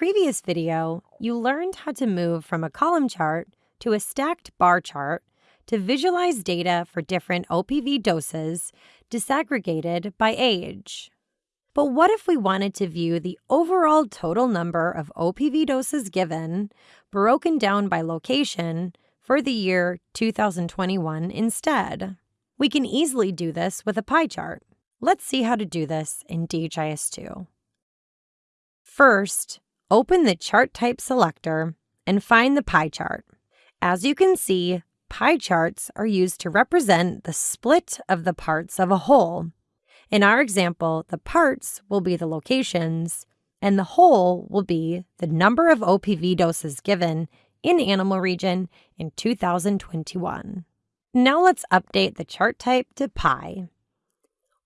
previous video, you learned how to move from a column chart to a stacked bar chart to visualize data for different OPV doses disaggregated by age. But what if we wanted to view the overall total number of OPV doses given, broken down by location, for the year 2021 instead? We can easily do this with a pie chart. Let's see how to do this in DHIS2. First, open the Chart Type selector and find the pie chart. As you can see, pie charts are used to represent the split of the parts of a whole. In our example, the parts will be the locations, and the whole will be the number of OPV doses given in Animal Region in 2021. Now let's update the chart type to pie.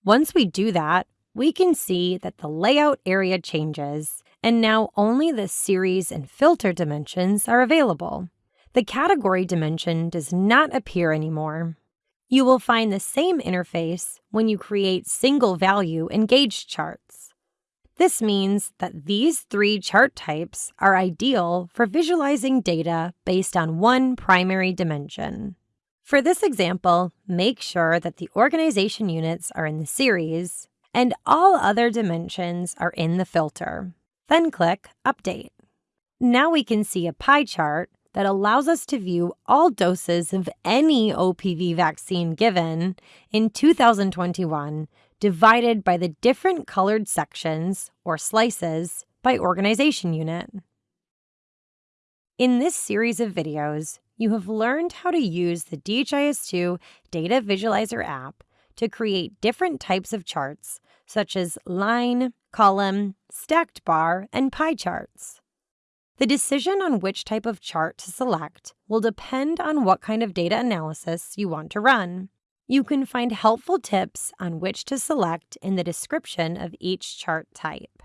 Once we do that, we can see that the layout area changes, and now only the series and filter dimensions are available. The category dimension does not appear anymore. You will find the same interface when you create single value and gauge charts. This means that these three chart types are ideal for visualizing data based on one primary dimension. For this example, make sure that the organization units are in the series and all other dimensions are in the filter. Then click Update. Now we can see a pie chart that allows us to view all doses of any OPV vaccine given in 2021 divided by the different colored sections or slices by organization unit. In this series of videos, you have learned how to use the DHIS2 Data Visualizer app to create different types of charts, such as line, column, stacked bar, and pie charts. The decision on which type of chart to select will depend on what kind of data analysis you want to run. You can find helpful tips on which to select in the description of each chart type.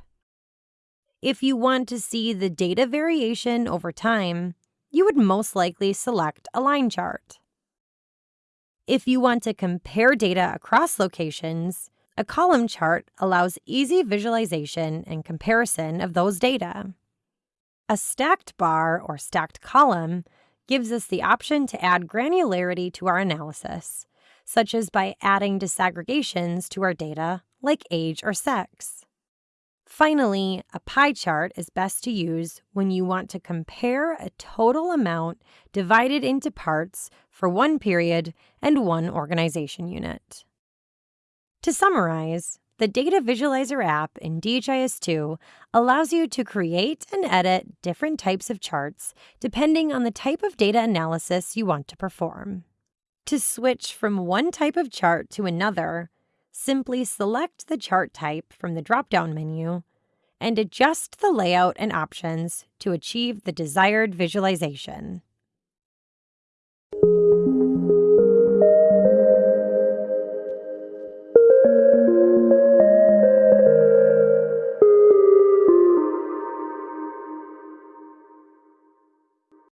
If you want to see the data variation over time, you would most likely select a line chart. If you want to compare data across locations, a column chart allows easy visualization and comparison of those data. A stacked bar or stacked column gives us the option to add granularity to our analysis, such as by adding disaggregations to our data like age or sex. Finally, a pie chart is best to use when you want to compare a total amount divided into parts for one period and one organization unit. To summarize, the Data Visualizer app in DHIS2 allows you to create and edit different types of charts depending on the type of data analysis you want to perform. To switch from one type of chart to another, simply select the chart type from the drop-down menu and adjust the layout and options to achieve the desired visualization.